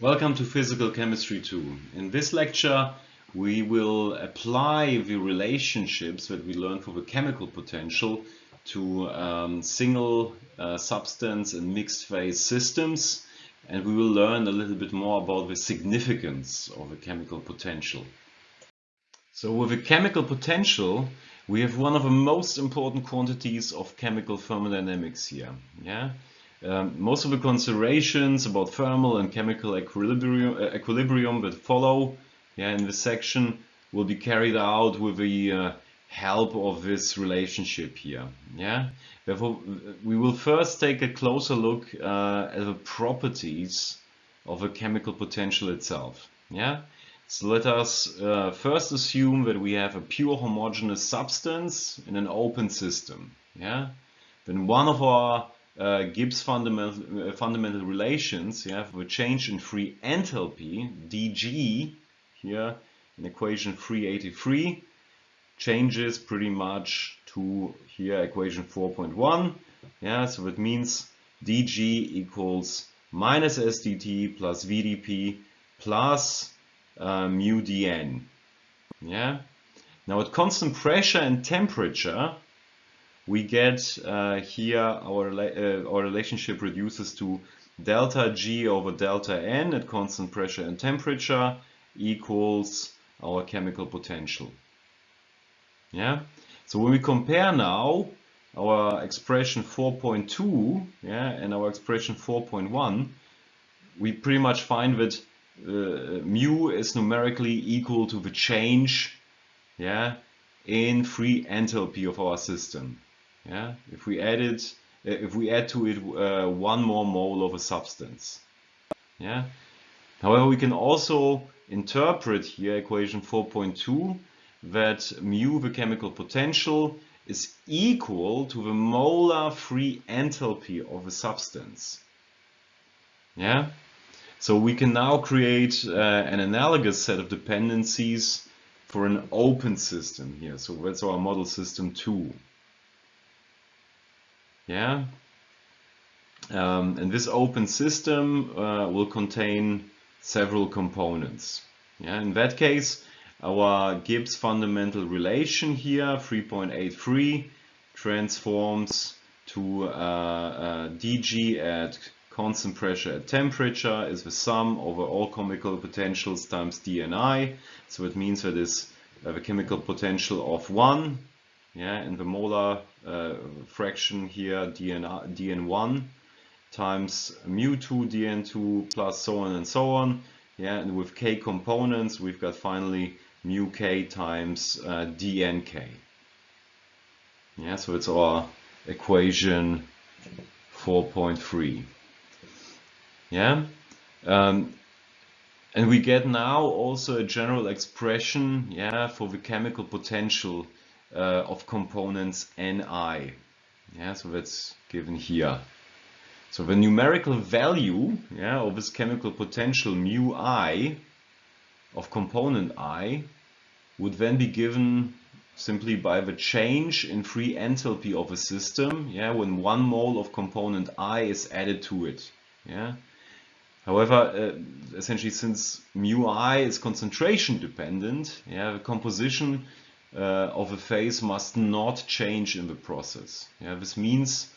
Welcome to Physical Chemistry 2. In this lecture we will apply the relationships that we learned for the chemical potential to um, single uh, substance and mixed phase systems and we will learn a little bit more about the significance of the chemical potential. So with a chemical potential we have one of the most important quantities of chemical thermodynamics here. Yeah? Um, most of the considerations about thermal and chemical equilibrium, uh, equilibrium that follow yeah, in this section will be carried out with the uh, help of this relationship here. Yeah, Therefore, we will first take a closer look uh, at the properties of a chemical potential itself. Yeah, so let us uh, first assume that we have a pure homogeneous substance in an open system. Yeah, then one of our uh, Gibbs fundamental, uh, fundamental relations, you have a change in free enthalpy, dG, here in equation 383, changes pretty much to here equation 4.1. Yeah, so it means dG equals minus SDT plus VDP plus uh, mu dN. Yeah. Now at constant pressure and temperature, we get uh, here our, uh, our relationship reduces to delta G over delta N at constant pressure and temperature equals our chemical potential. Yeah. So when we compare now our expression 4.2 yeah, and our expression 4.1, we pretty much find that uh, mu is numerically equal to the change yeah, in free enthalpy of our system. Yeah, if we add it, uh, if we add to it uh, one more mole of a substance. Yeah. However, we can also interpret here equation 4.2 that mu, the chemical potential, is equal to the molar free enthalpy of a substance. Yeah. So we can now create uh, an analogous set of dependencies for an open system here. So that's our model system 2. Yeah. Um, and this open system uh, will contain several components. Yeah. In that case, our Gibbs fundamental relation here, 3.83, transforms to uh, uh, dG at constant pressure at temperature is the sum over all chemical potentials times dNi. So it means that is uh, the chemical potential of 1 yeah, and the molar uh, fraction here dn, dn1 times mu2 dn2 plus so on and so on. Yeah, and with k components, we've got finally mu k times uh, dnk. Yeah, so it's our equation 4.3. Yeah, um, and we get now also a general expression, yeah, for the chemical potential uh, of components Ni. Yeah, so that's given here. So the numerical value yeah, of this chemical potential mu i of component i would then be given simply by the change in free enthalpy of a system yeah, when one mole of component i is added to it. Yeah. However, uh, essentially since mu i is concentration dependent, yeah, the composition uh, of a phase must not change in the process. Yeah, this means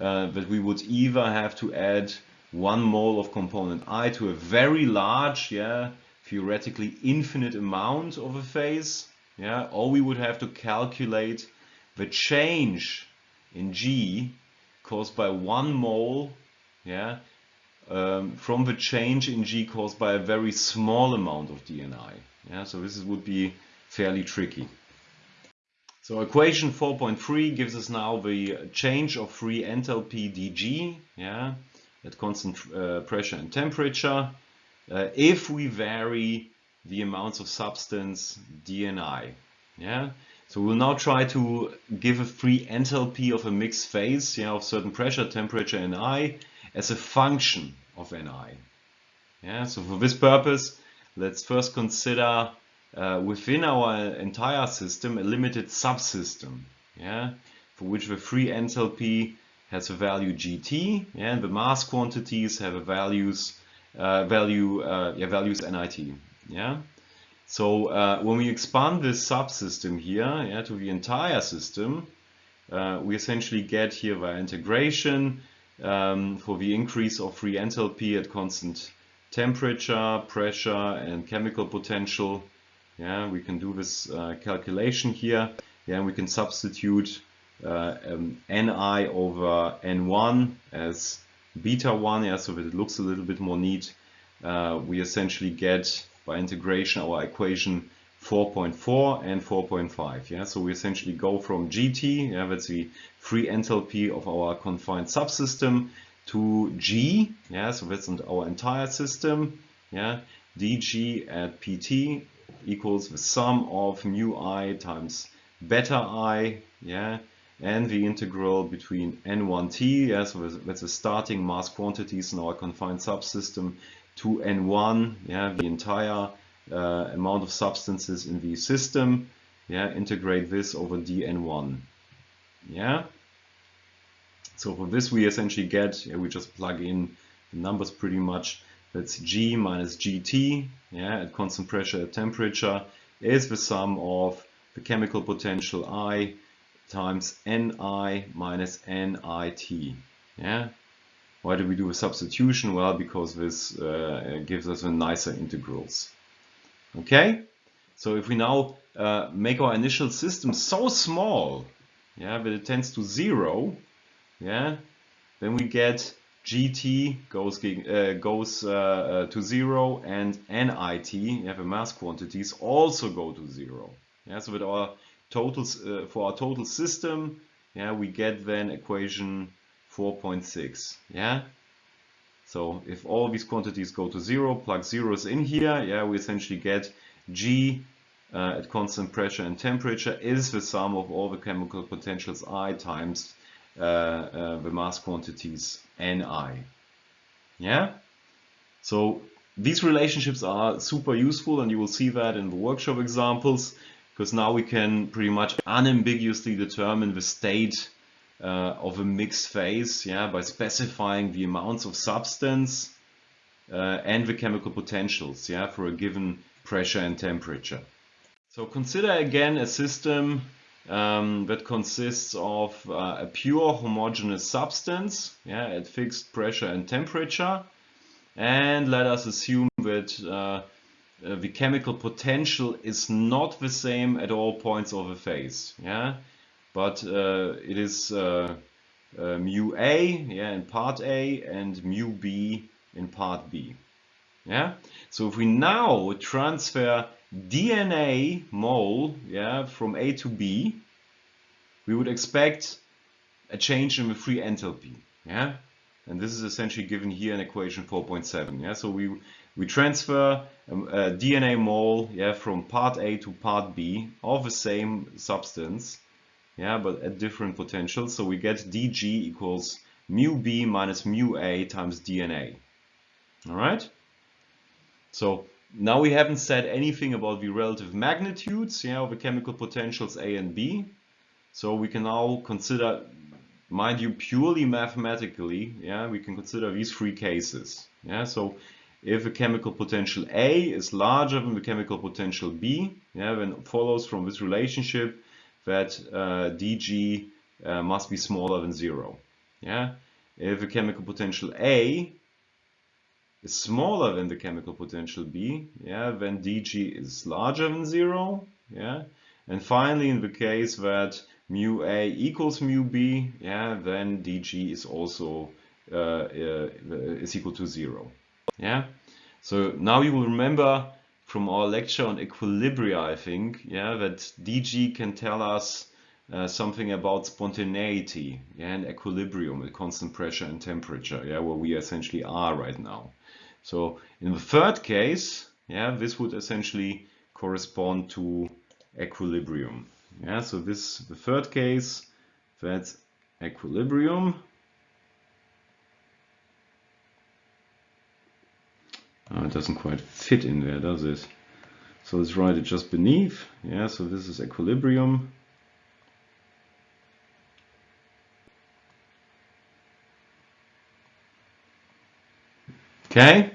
uh, that we would either have to add one mole of component I to a very large, yeah, theoretically infinite amount of a phase, yeah, or we would have to calculate the change in G caused by one mole, yeah, um, from the change in G caused by a very small amount of DNI. Yeah, so this would be fairly tricky. So equation 4.3 gives us now the change of free enthalpy dG, yeah, at constant uh, pressure and temperature, uh, if we vary the amounts of substance dNi. Yeah, so we'll now try to give a free enthalpy of a mixed phase, yeah, of certain pressure, temperature, and I as a function of Ni. Yeah, so for this purpose, let's first consider uh, within our entire system a limited subsystem, yeah, for which the free enthalpy has a value gt, yeah, and the mass quantities have a values uh, value uh, yeah, values NIT. Yeah. So uh, when we expand this subsystem here yeah, to the entire system, uh, we essentially get here via integration um, for the increase of free enthalpy at constant temperature, pressure, and chemical potential. Yeah, we can do this uh, calculation here. Yeah, we can substitute uh, um, Ni over N1 as beta 1, yeah, so that it looks a little bit more neat. Uh, we essentially get by integration our equation 4.4 and 4.5. Yeah, so we essentially go from GT, yeah, that's the free enthalpy of our confined subsystem, to G, yeah, so that's our entire system. Yeah, dg at pt equals the sum of mu i times beta i, yeah, and the integral between n1t, yeah, so that's the starting mass quantities in our confined subsystem, to n1, yeah, the entire uh, amount of substances in the system, yeah, integrate this over dn1, yeah. So for this we essentially get, yeah, we just plug in the numbers pretty much, that's g minus gt, yeah, at constant pressure at temperature, is the sum of the chemical potential I times Ni minus Nit. Yeah. Why do we do a substitution? Well, because this uh, gives us a nicer integrals. Okay. So if we now uh, make our initial system so small, yeah, that it tends to zero, yeah, then we get gt goes uh, goes uh, uh, to zero and nit, you have a mass quantities, also go to zero. Yeah, so with our totals uh, for our total system, yeah, we get then equation 4.6. Yeah. So if all these quantities go to zero, plug zeros in here, yeah, we essentially get G uh, at constant pressure and temperature is the sum of all the chemical potentials I times uh, uh, the mass quantities Ni. Yeah. So these relationships are super useful and you will see that in the workshop examples because now we can pretty much unambiguously determine the state uh, of a mixed phase yeah, by specifying the amounts of substance uh, and the chemical potentials yeah, for a given pressure and temperature. So consider again a system um, that consists of uh, a pure homogeneous substance yeah, at fixed pressure and temperature and let us assume that uh, uh, the chemical potential is not the same at all points of a phase. Yeah, but uh, it is uh, mu A yeah, in part A and mu B in part B. Yeah, so if we now transfer DNA mole yeah, from A to B, we would expect a change in the free enthalpy. Yeah, and this is essentially given here in equation 4.7. Yeah, so we we transfer um, a DNA mole yeah, from part A to part B of the same substance, yeah, but at different potentials. So we get dg equals mu b minus mu a times DNA. All right. So now we haven't said anything about the relative magnitudes yeah, of the chemical potentials A and B. So we can now consider, mind you, purely mathematically, yeah, we can consider these three cases. Yeah, so if the chemical potential A is larger than the chemical potential B, yeah, then it follows from this relationship that uh, dg uh, must be smaller than zero. Yeah, if the chemical potential A is smaller than the chemical potential B, yeah, then dg is larger than zero. Yeah, and finally, in the case that mu A equals mu B, yeah, then dg is also uh, uh is equal to zero. Yeah. So now you will remember from our lecture on equilibria, I think, yeah, that DG can tell us uh, something about spontaneity yeah, and equilibrium at constant pressure and temperature, yeah, where we essentially are right now. So in the third case, yeah, this would essentially correspond to equilibrium. Yeah, so this the third case, that's equilibrium. Oh, it doesn't quite fit in there, does it? So let's write it just beneath. Yeah, so this is equilibrium. Okay,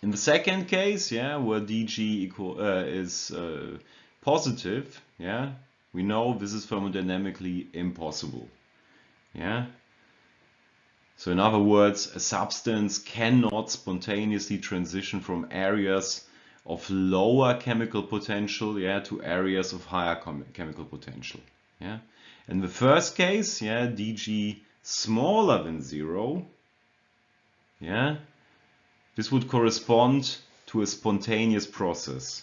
In the second case, yeah, where dg equal uh, is uh, positive, yeah, we know this is thermodynamically impossible. Yeah. So in other words, a substance cannot spontaneously transition from areas of lower chemical potential, yeah, to areas of higher chemical potential. Yeah. In the first case, yeah, dg smaller than zero, yeah, this would correspond to a spontaneous process.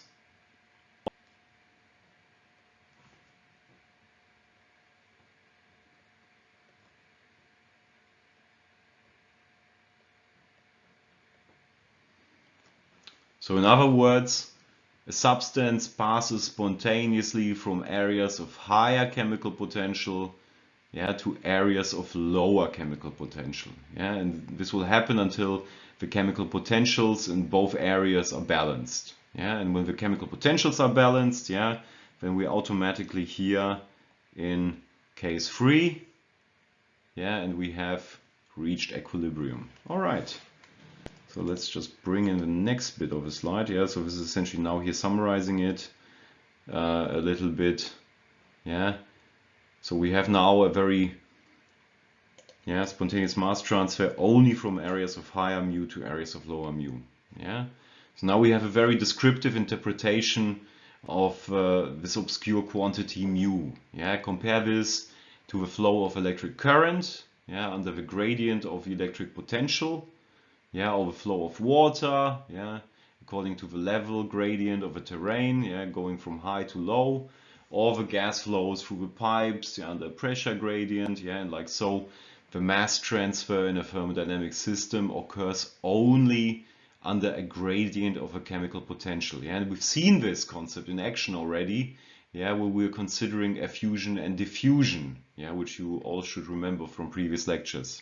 So in other words, a substance passes spontaneously from areas of higher chemical potential yeah, to areas of lower chemical potential. Yeah, and this will happen until the chemical potentials in both areas are balanced. Yeah, and when the chemical potentials are balanced, yeah, then we automatically here in case 3, yeah, and we have reached equilibrium. All right. So let's just bring in the next bit of a slide. Yeah, so this is essentially now here summarizing it uh, a little bit. Yeah, so we have now a very yeah, spontaneous mass transfer only from areas of higher mu to areas of lower mu. Yeah, so now we have a very descriptive interpretation of uh, this obscure quantity mu. Yeah, compare this to the flow of electric current yeah, under the gradient of electric potential yeah, or the flow of water, yeah, according to the level gradient of a terrain, yeah, going from high to low, or the gas flows through the pipes yeah, under pressure gradient, yeah, and like so, the mass transfer in a thermodynamic system occurs only under a gradient of a chemical potential. Yeah, and we've seen this concept in action already, yeah, where we're considering effusion and diffusion, yeah, which you all should remember from previous lectures.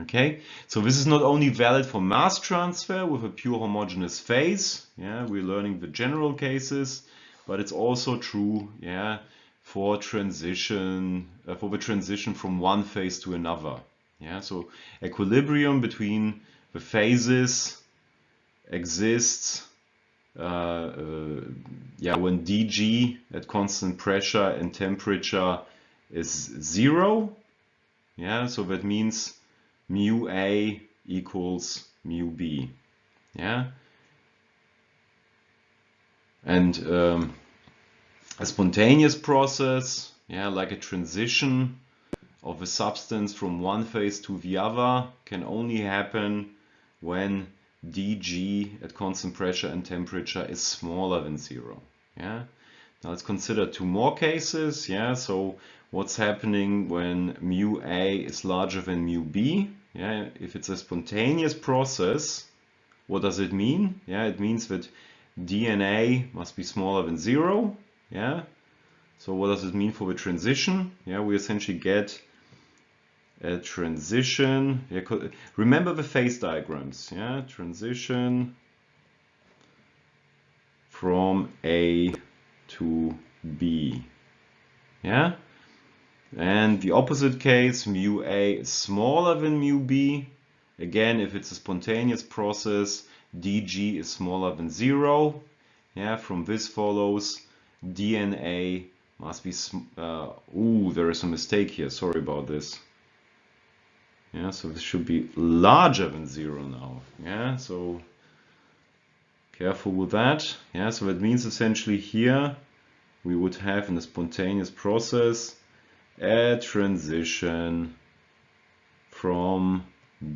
Okay, so this is not only valid for mass transfer with a pure homogeneous phase, yeah, we're learning the general cases, but it's also true, yeah, for transition, uh, for the transition from one phase to another. Yeah, so equilibrium between the phases exists uh, uh, yeah, when dg at constant pressure and temperature is zero. Yeah, so that means mu A equals mu B. Yeah. And um, a spontaneous process, yeah, like a transition of a substance from one phase to the other can only happen when dg at constant pressure and temperature is smaller than zero. Yeah. Now let's consider two more cases. Yeah. So what's happening when mu a is larger than mu b? Yeah, if it's a spontaneous process, what does it mean? Yeah, it means that dNA must be smaller than zero. Yeah. So what does it mean for the transition? Yeah, we essentially get a transition. Yeah, remember the phase diagrams. Yeah, transition from A to B. Yeah. And the opposite case, mu A is smaller than mu B. Again, if it's a spontaneous process, dg is smaller than zero. Yeah, from this follows dNA must be, uh, ooh, there is a mistake here. Sorry about this. Yeah, so this should be larger than zero now. Yeah, so careful with that. Yeah, so that means essentially here we would have in a spontaneous process a transition from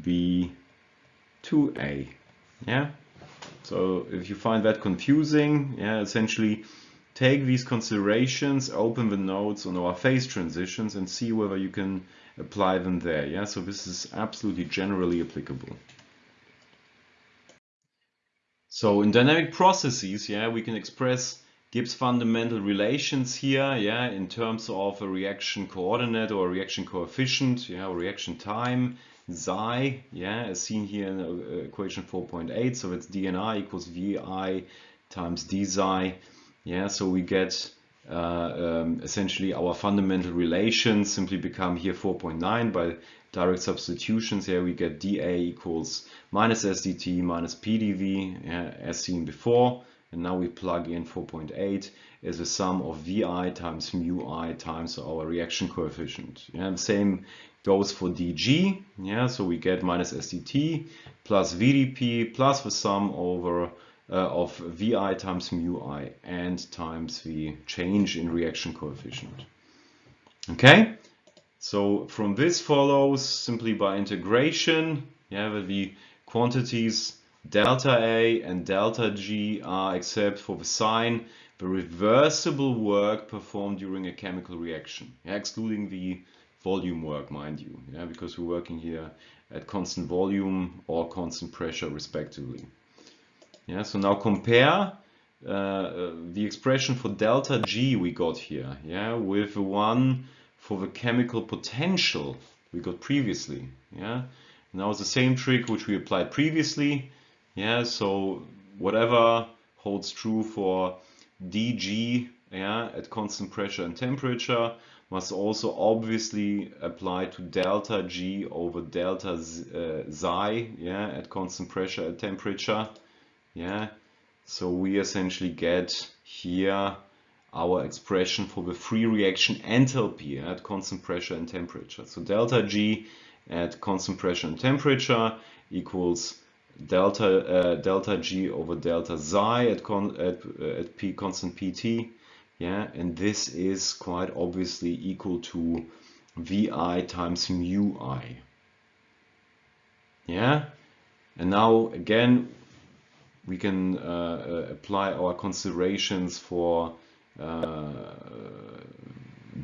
B to A. Yeah. So if you find that confusing, yeah, essentially take these considerations, open the notes on our phase transitions and see whether you can apply them there. Yeah, so this is absolutely generally applicable. So in dynamic processes, yeah, we can express Gibbs fundamental relations here, yeah, in terms of a reaction coordinate or reaction coefficient, yeah, or reaction time, xi, yeah, as seen here in uh, equation 4.8, so it's dNi equals Vi times d xi, yeah, so we get uh, um, essentially our fundamental relations simply become here 4.9 by direct substitutions. Here we get dA equals minus SDT minus PDV yeah, as seen before and now we plug in 4.8 as a sum of VI times mu I times our reaction coefficient. Yeah, the same goes for dG. Yeah, so we get minus SDT plus VDP plus the sum over uh, of VI times mu I and times the change in reaction coefficient. Okay, so from this follows simply by integration, yeah, the quantities delta A and delta G are except for the sign the reversible work performed during a chemical reaction, yeah, excluding the volume work, mind you, yeah, because we're working here at constant volume or constant pressure respectively. Yeah, so now compare uh, uh, the expression for delta G we got here, yeah, with the one for the chemical potential we got previously, yeah. Now it's the same trick which we applied previously, yeah, so whatever holds true for dg yeah, at constant pressure and temperature must also obviously apply to delta g over delta z, uh, xi yeah, at constant pressure and temperature. Yeah, so we essentially get here our expression for the free reaction enthalpy at constant pressure and temperature. So delta G at constant pressure and temperature equals delta uh, delta g over delta xi at con at, uh, at p constant pt yeah and this is quite obviously equal to vi times mu i. Yeah and now again we can uh, uh apply our considerations for uh,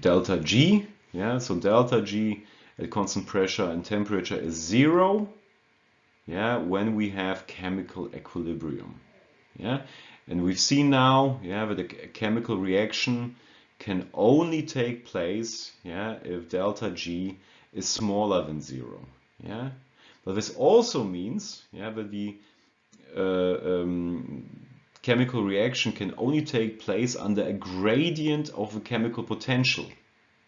delta g. Yeah so delta g at constant pressure and temperature is zero yeah, when we have chemical equilibrium. Yeah, and we've seen now, yeah, that a chemical reaction can only take place, yeah, if delta G is smaller than zero. Yeah, but this also means, yeah, that the uh, um, chemical reaction can only take place under a gradient of the chemical potential.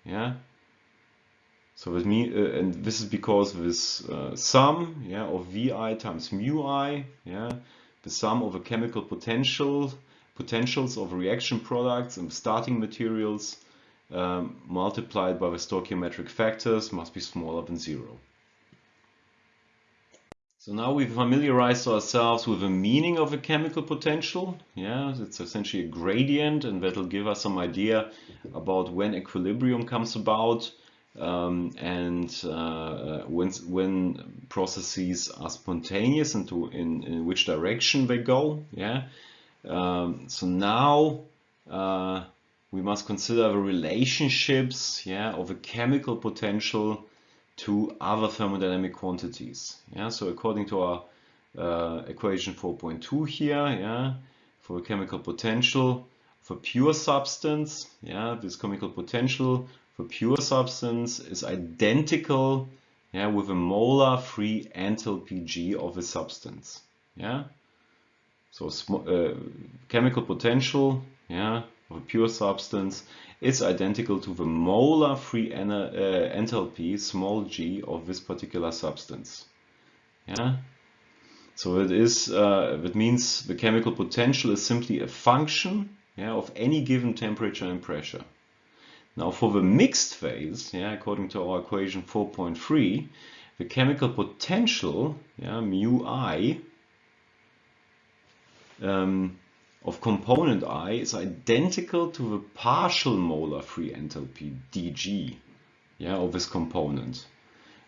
Yeah, so with me, uh, and this is because this uh, sum, yeah, of Vi times mu i, yeah, the sum of the chemical potential potentials of reaction products and starting materials um, multiplied by the stoichiometric factors must be smaller than zero. So now we've familiarized ourselves with the meaning of a chemical potential. Yeah, it's essentially a gradient and that'll give us some idea about when equilibrium comes about um, and uh, when, when processes are spontaneous and to, in, in which direction they go. Yeah. Um, so now uh, we must consider the relationships yeah, of a chemical potential to other thermodynamic quantities. Yeah. So according to our uh, equation 4.2 here, yeah, for a chemical potential for pure substance, yeah, this chemical potential for pure substance is identical yeah, with a molar free enthalpy G of a substance. Yeah. So uh, chemical potential yeah, of a pure substance is identical to the molar free uh, enthalpy small g of this particular substance. Yeah. So it is uh, means the chemical potential is simply a function yeah, of any given temperature and pressure. Now for the mixed phase, yeah, according to our equation 4.3, the chemical potential, yeah, mu i, um, of component i is identical to the partial molar free enthalpy dg yeah, of this component.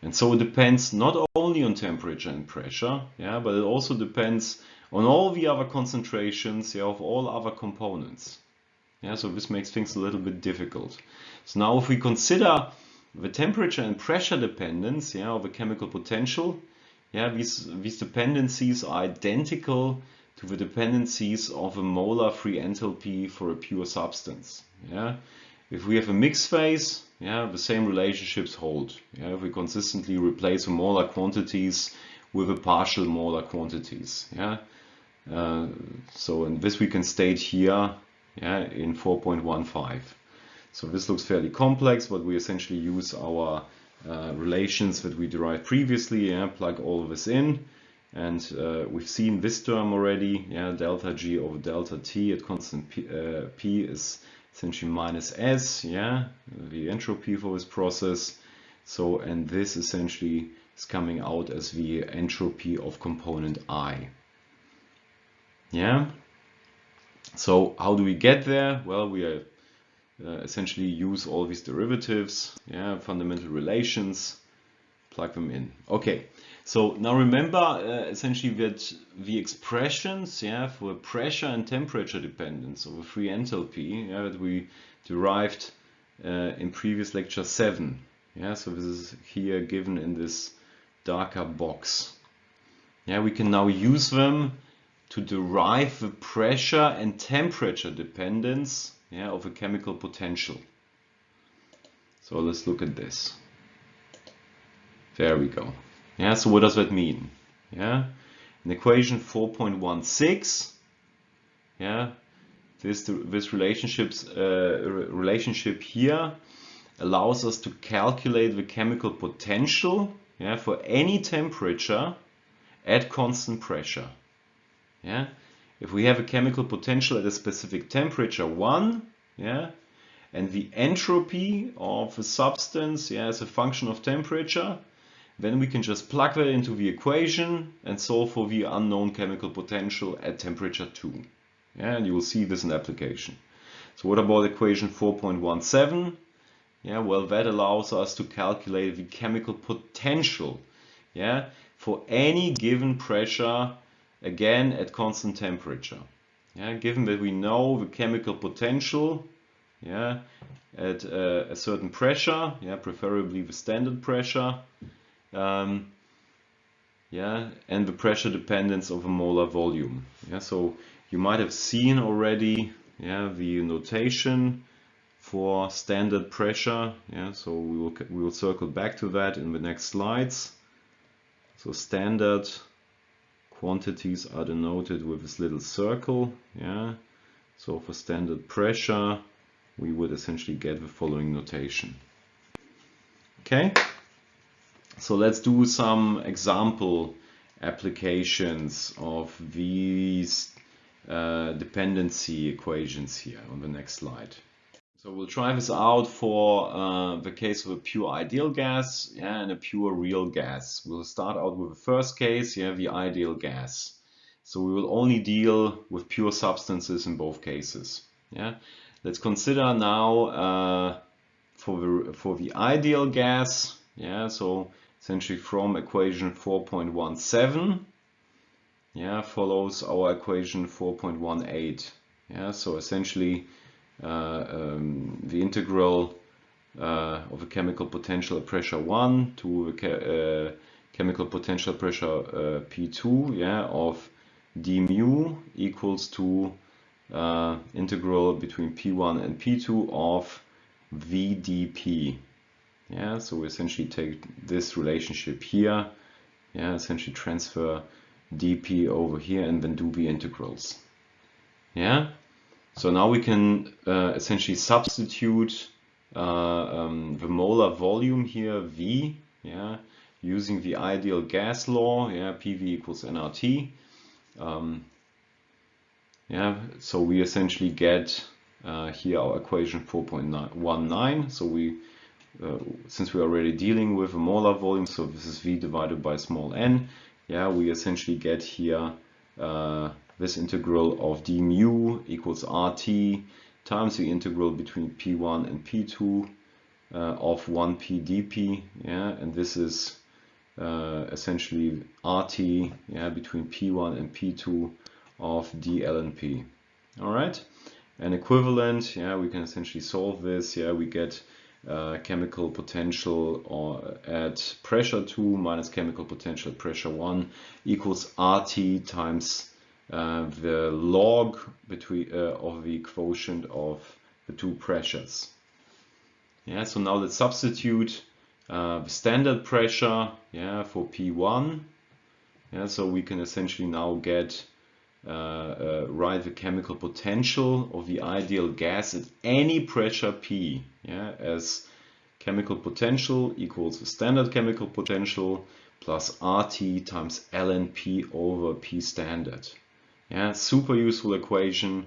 And so it depends not only on temperature and pressure, yeah, but it also depends on all the other concentrations yeah, of all other components. Yeah, so this makes things a little bit difficult. So now if we consider the temperature and pressure dependence yeah, of a chemical potential, yeah, these, these dependencies are identical to the dependencies of a molar free enthalpy for a pure substance. Yeah. If we have a mixed phase, yeah, the same relationships hold. Yeah, if we consistently replace the molar quantities with the partial molar quantities. Yeah. Uh, so in this we can state here yeah, in 4.15. So this looks fairly complex, but we essentially use our uh, relations that we derived previously, yeah, plug all this in. And uh, we've seen this term already, yeah, delta G over delta T at constant P, uh, P is essentially minus S, yeah, the entropy for this process. So, and this essentially is coming out as the entropy of component I. Yeah. So how do we get there? Well, we are, uh, essentially use all these derivatives, yeah, fundamental relations, plug them in. Okay. So now remember uh, essentially that the expressions yeah, for pressure and temperature dependence of a free enthalpy yeah, that we derived uh, in previous lecture 7. Yeah, so this is here given in this darker box. Yeah, we can now use them to derive the pressure and temperature dependence yeah, of a chemical potential. So let's look at this. There we go. Yeah, so what does that mean? Yeah, in equation 4.16, yeah, this this relationships uh, relationship here allows us to calculate the chemical potential yeah, for any temperature at constant pressure. Yeah, if we have a chemical potential at a specific temperature one, yeah, and the entropy of a substance yeah, as a function of temperature, then we can just plug that into the equation and solve for the unknown chemical potential at temperature 2. Yeah, and you will see this in application. So what about equation 4.17? Yeah, well, that allows us to calculate the chemical potential yeah, for any given pressure, again, at constant temperature. Yeah, given that we know the chemical potential yeah, at uh, a certain pressure, yeah, preferably the standard pressure, um, yeah, and the pressure dependence of a molar volume. Yeah, so you might have seen already yeah, the notation for standard pressure. Yeah, so we will we will circle back to that in the next slides. So standard quantities are denoted with this little circle. Yeah, so for standard pressure, we would essentially get the following notation. Okay. So let's do some example applications of these uh, dependency equations here on the next slide. So we'll try this out for uh, the case of a pure ideal gas and a pure real gas. We'll start out with the first case, yeah, the ideal gas. So we will only deal with pure substances in both cases. Yeah. Let's consider now uh, for the for the ideal gas. Yeah. So essentially from equation 4.17 yeah follows our equation 4.18 yeah so essentially um, the integral uh, of a chemical potential at pressure 1 to a uh, chemical potential pressure uh, P2 yeah of d mu equals to uh, integral between P1 and P2 of VdP yeah, so we essentially take this relationship here, yeah, essentially transfer dp over here and then do the integrals. Yeah, so now we can uh, essentially substitute uh, um, the molar volume here, V, yeah, using the ideal gas law, yeah, PV equals nRT. Um, yeah, so we essentially get uh, here our equation 4.19. So we uh, since we're already dealing with a molar volume, so this is V divided by small n, yeah, we essentially get here uh, this integral of d mu equals RT times the integral between P1 and P2 uh, of 1P dP, yeah, and this is uh, essentially RT, yeah, between P1 and P2 of d ln P. All right, and equivalent, yeah, we can essentially solve this, yeah, we get uh, chemical potential or at pressure 2 minus chemical potential at pressure 1 equals RT times uh, the log between uh, of the quotient of the two pressures. Yeah, so now let's substitute uh, the standard pressure yeah, for P1. Yeah, so we can essentially now get uh, uh, write the chemical potential of the ideal gas at any pressure P yeah, as chemical potential equals the standard chemical potential plus RT times ln P over P standard. Yeah, super useful equation.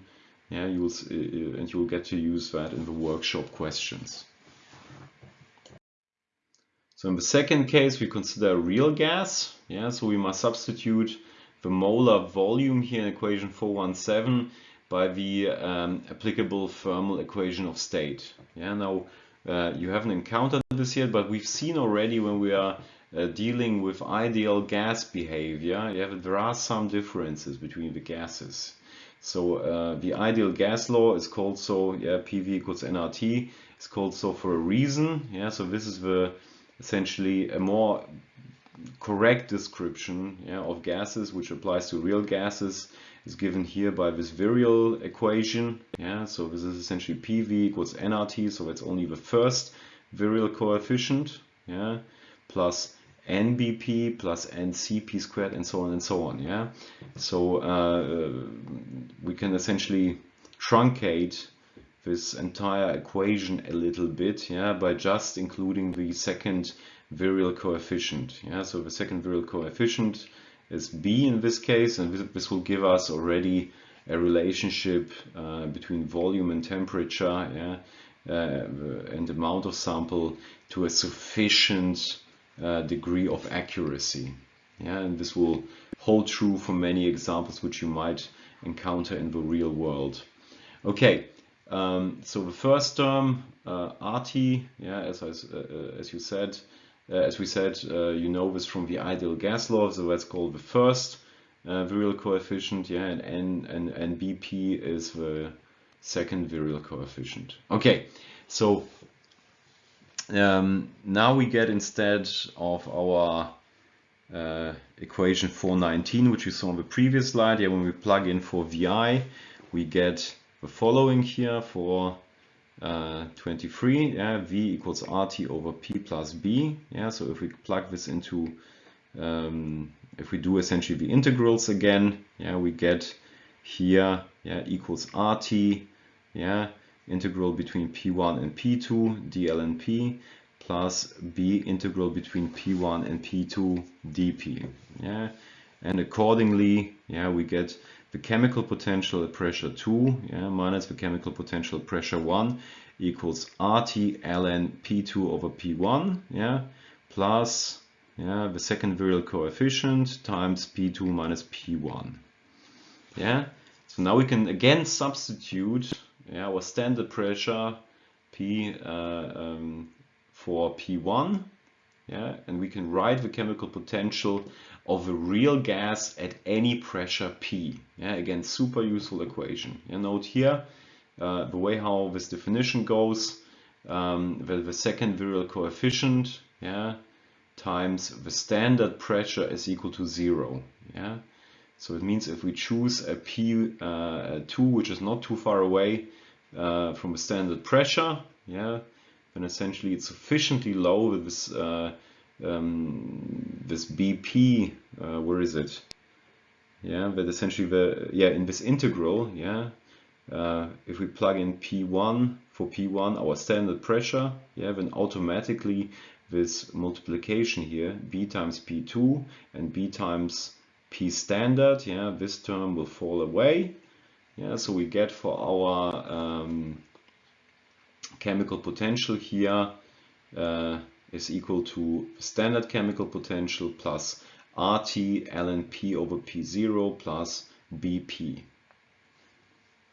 Yeah, you'll uh, and you'll get to use that in the workshop questions. So in the second case, we consider real gas. Yeah, so we must substitute the molar volume here in equation 417 by the um, applicable thermal equation of state. Yeah, now uh, you haven't encountered this yet, but we've seen already when we are uh, dealing with ideal gas behavior, yeah, there are some differences between the gases. So uh, the ideal gas law is called so, yeah, PV equals nRT. It's called so for a reason. Yeah, so this is the essentially a more correct description yeah, of gases, which applies to real gases, is given here by this virial equation. Yeah, so this is essentially PV equals nRT, so it's only the first virial coefficient, yeah, plus NBP plus NCP squared and so on and so on. Yeah, so uh, we can essentially truncate this entire equation a little bit, yeah, by just including the second virial coefficient. Yeah, so the second virial coefficient is b in this case, and this, will give us already a relationship uh, between volume and temperature, yeah, uh, and amount of sample to a sufficient uh, degree of accuracy. Yeah, and this will hold true for many examples which you might encounter in the real world. Okay, um, so the first term, uh, RT, yeah, as, I, uh, as you said, uh, as we said, uh, you know this from the ideal gas law, so that's called the first uh, virial coefficient, yeah, and N and, and BP is the second virial coefficient. Okay, so um, now we get instead of our uh, equation 419, which we saw on the previous slide, yeah, when we plug in for VI, we get the following here for uh, 23, yeah, V equals RT over P plus B. Yeah, so if we plug this into, um, if we do essentially the integrals again, yeah, we get here, yeah, equals RT, yeah, integral between P1 and P2, dl and P, plus B integral between P1 and P2, dP. Yeah, and accordingly, yeah, we get the chemical potential at pressure 2 yeah, minus the chemical potential at pressure 1 equals RT ln P2 over P1 yeah, plus yeah, the second virial coefficient times P2 minus P1. Yeah, so now we can again substitute yeah, our standard pressure P uh, um, for P1 yeah, and we can write the chemical potential of a real gas at any pressure P. Yeah, again, super useful equation. Yeah, note here, uh, the way how this definition goes, um, the, the second virial coefficient, yeah, times the standard pressure is equal to zero. Yeah, so it means if we choose a P2, uh, which is not too far away uh, from the standard pressure, yeah, then essentially it's sufficiently low with this uh, um, this BP, where is it? Yeah, but essentially the yeah in this integral, yeah, uh, if we plug in P1 for P1 our standard pressure, yeah, then automatically this multiplication here, B times P2 and B times P standard, yeah, this term will fall away. Yeah, so we get for our um, chemical potential here uh, is equal to standard chemical potential plus RT ln P over P0 plus BP.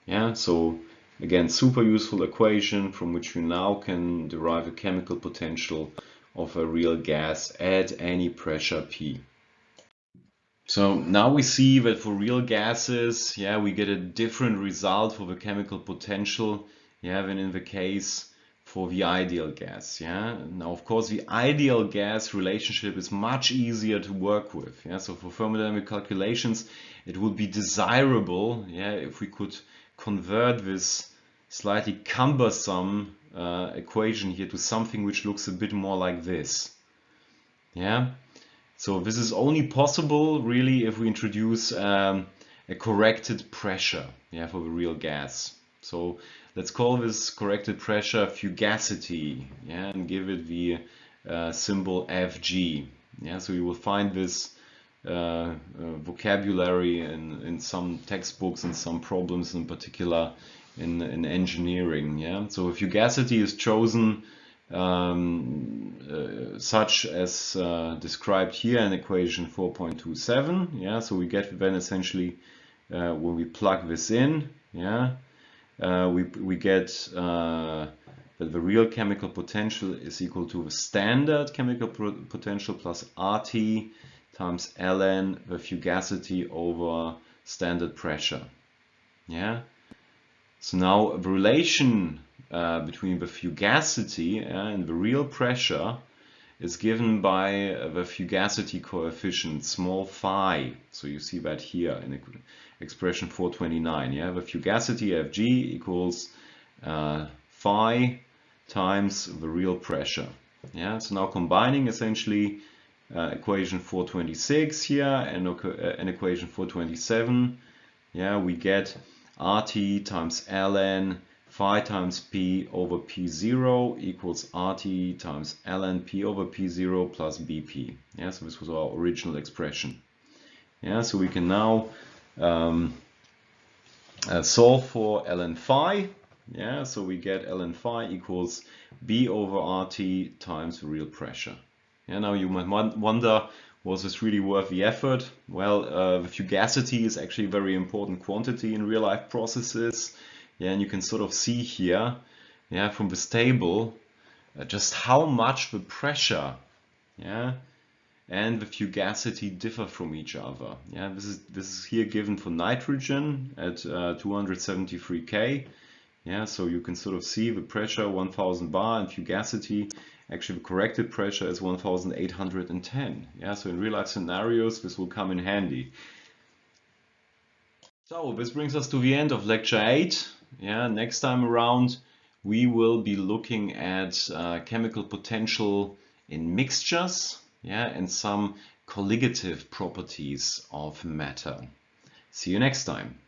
Yeah, so again, super useful equation from which you now can derive a chemical potential of a real gas at any pressure P. So now we see that for real gases, yeah, we get a different result for the chemical potential, yeah, than in the case for the ideal gas. Yeah. Now, of course, the ideal gas relationship is much easier to work with. Yeah. So for thermodynamic calculations, it would be desirable, yeah, if we could convert this slightly cumbersome uh, equation here to something which looks a bit more like this. Yeah. So this is only possible really if we introduce um, a corrected pressure yeah, for the real gas. So let's call this corrected pressure fugacity, yeah, and give it the uh, symbol Fg. Yeah, so you will find this uh, uh, vocabulary in, in some textbooks and some problems in particular in, in engineering. Yeah, so fugacity is chosen um, uh, such as uh, described here in equation 4.27. Yeah, so we get then essentially uh, when we plug this in, yeah, uh, we we get uh, that the real chemical potential is equal to the standard chemical potential plus RT times ln the fugacity over standard pressure. Yeah. So now the relation uh, between the fugacity and the real pressure is given by the fugacity coefficient small phi. So you see that here in expression 429. Yeah, the fugacity Fg equals uh, phi times the real pressure. Yeah, so now combining essentially uh, equation 426 here and, uh, and equation 427, yeah, we get RT times ln phi times p over p0 equals RT times ln p over p0 plus bp. Yeah, so this was our original expression. Yeah, so we can now um, uh, solve for ln phi. Yeah, so we get ln phi equals b over RT times real pressure. Yeah, now you might wonder, was this really worth the effort? Well, uh, the fugacity is actually a very important quantity in real life processes. Yeah, and you can sort of see here, yeah, from this table, uh, just how much the pressure, yeah, and the fugacity differ from each other. Yeah, this is this is here given for nitrogen at uh, 273 K. Yeah, so you can sort of see the pressure 1000 bar and fugacity. Actually, the corrected pressure is 1810. Yeah, so in real life scenarios, this will come in handy. So this brings us to the end of lecture 8. Yeah, next time around we will be looking at uh, chemical potential in mixtures yeah, and some colligative properties of matter. See you next time.